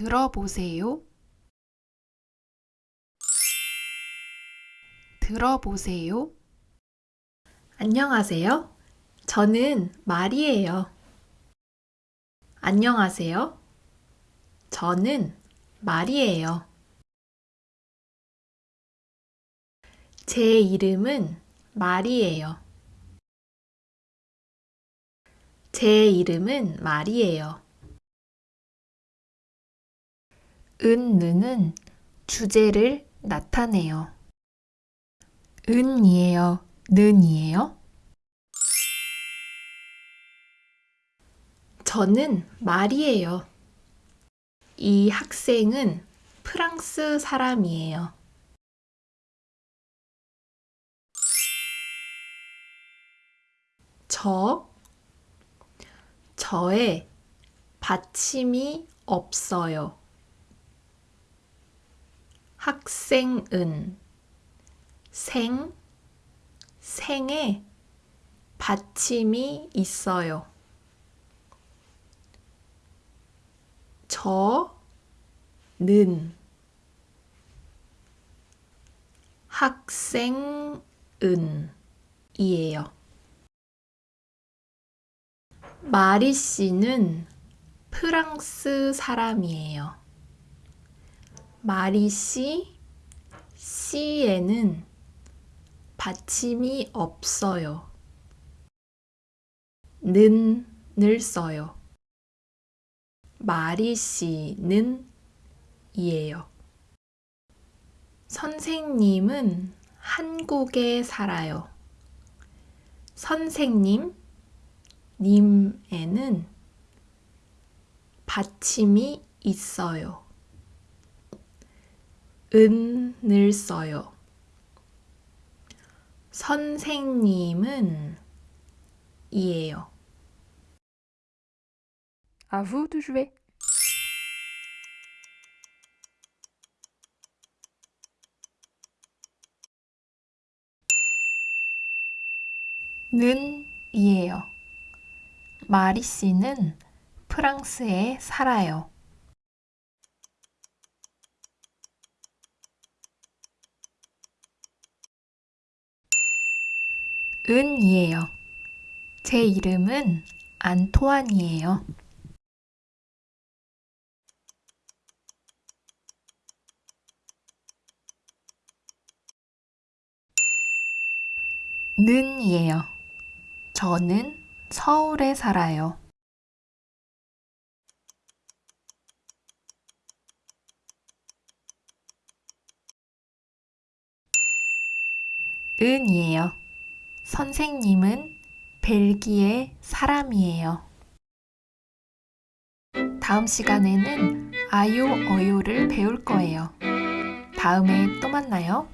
들어보세요. 들어보세요. 안녕하세요. 저는 말이에요. 안녕하세요. 저는 말이에요. 제 이름은 말이에요. 제 이름은 말이에요. 은느는 주제를 나타내요. 은이에요? 는이에요? 저는 말이에요. 이 학생은 프랑스 사람이에요. 저, 저의 받침이 없어요. 학생은 생, 생에 받침이 있어요. 저는 학생은 이에요. 마리 씨는 프랑스 사람이에요. 마리 씨, 씨에는 받침이 없어요. 는을 써요. 마리 씨는 이에요. 선생님은 한국에 살아요. 선생님, 님에는 받침이 있어요. 은을 써요. 선생님은 이에요. À vous de jouer. 는 이에요. 마리 씨는 프랑스에 살아요. 은이에요. 제 이름은 안토안이에요. 는이에요. 저는 서울에 살아요. 은이에요. 선생님은 벨기에 사람이에요. 다음 시간에는 아요, 어요를 배울 거예요. 다음에 또 만나요.